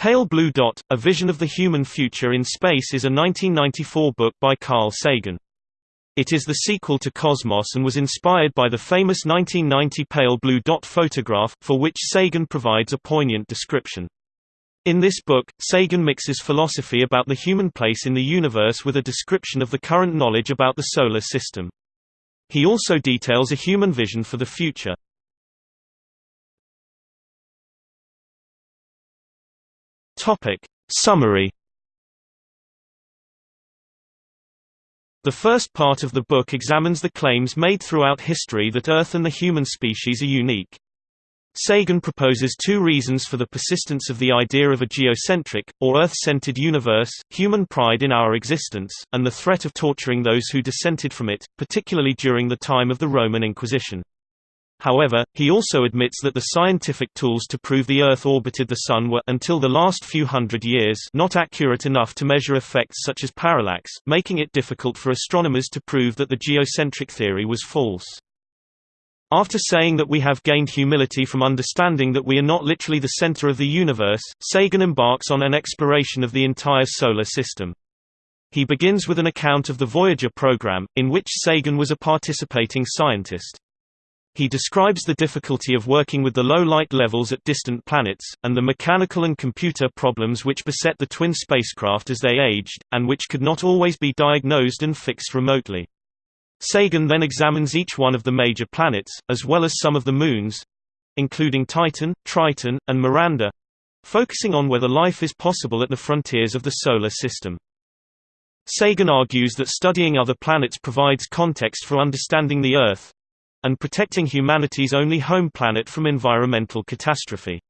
Pale Blue Dot, A Vision of the Human Future in Space is a 1994 book by Carl Sagan. It is the sequel to Cosmos and was inspired by the famous 1990 pale blue dot photograph, for which Sagan provides a poignant description. In this book, Sagan mixes philosophy about the human place in the universe with a description of the current knowledge about the Solar System. He also details a human vision for the future. Topic. Summary The first part of the book examines the claims made throughout history that Earth and the human species are unique. Sagan proposes two reasons for the persistence of the idea of a geocentric, or Earth-centered universe, human pride in our existence, and the threat of torturing those who dissented from it, particularly during the time of the Roman Inquisition. However, he also admits that the scientific tools to prove the Earth orbited the Sun were until the last few hundred years not accurate enough to measure effects such as parallax, making it difficult for astronomers to prove that the geocentric theory was false. After saying that we have gained humility from understanding that we are not literally the center of the universe, Sagan embarks on an exploration of the entire solar system. He begins with an account of the Voyager program, in which Sagan was a participating scientist. He describes the difficulty of working with the low light levels at distant planets, and the mechanical and computer problems which beset the twin spacecraft as they aged, and which could not always be diagnosed and fixed remotely. Sagan then examines each one of the major planets, as well as some of the moons—including Titan, Triton, and Miranda—focusing on whether life is possible at the frontiers of the Solar System. Sagan argues that studying other planets provides context for understanding the Earth, and protecting humanity's only home planet from environmental catastrophe.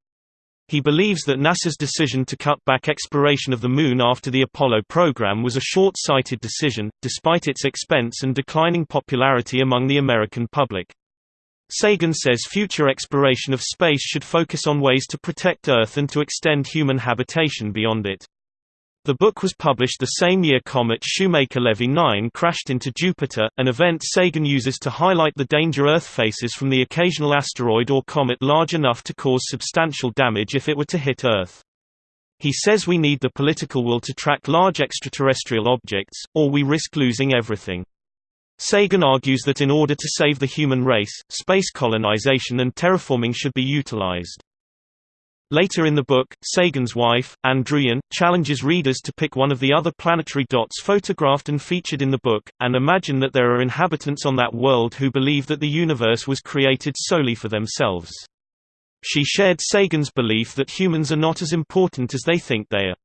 He believes that NASA's decision to cut back exploration of the Moon after the Apollo program was a short-sighted decision, despite its expense and declining popularity among the American public. Sagan says future exploration of space should focus on ways to protect Earth and to extend human habitation beyond it. The book was published the same year comet Shoemaker-Levy 9 crashed into Jupiter, an event Sagan uses to highlight the danger Earth faces from the occasional asteroid or comet large enough to cause substantial damage if it were to hit Earth. He says we need the political will to track large extraterrestrial objects, or we risk losing everything. Sagan argues that in order to save the human race, space colonization and terraforming should be utilized. Later in the book, Sagan's wife, Ann Druyan, challenges readers to pick one of the other planetary dots photographed and featured in the book, and imagine that there are inhabitants on that world who believe that the universe was created solely for themselves. She shared Sagan's belief that humans are not as important as they think they are.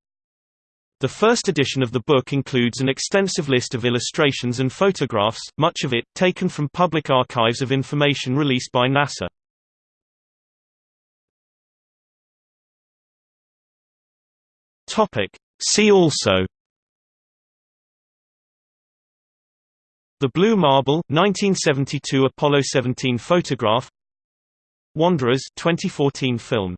The first edition of the book includes an extensive list of illustrations and photographs, much of it, taken from public archives of information released by NASA. Topic. See also The Blue Marble 1972 Apollo 17 photograph Wanderers 2014 film